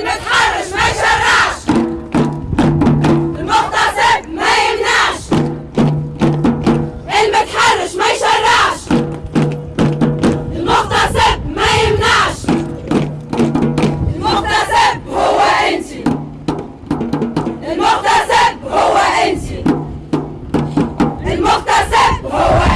المتحرش ما يشرعش المغتصب ما يمنعش. المتحرش ما يشرعش المغتصب ما يمنعش. المغتصب هو انت. المغتصب هو انت. المغتصب هو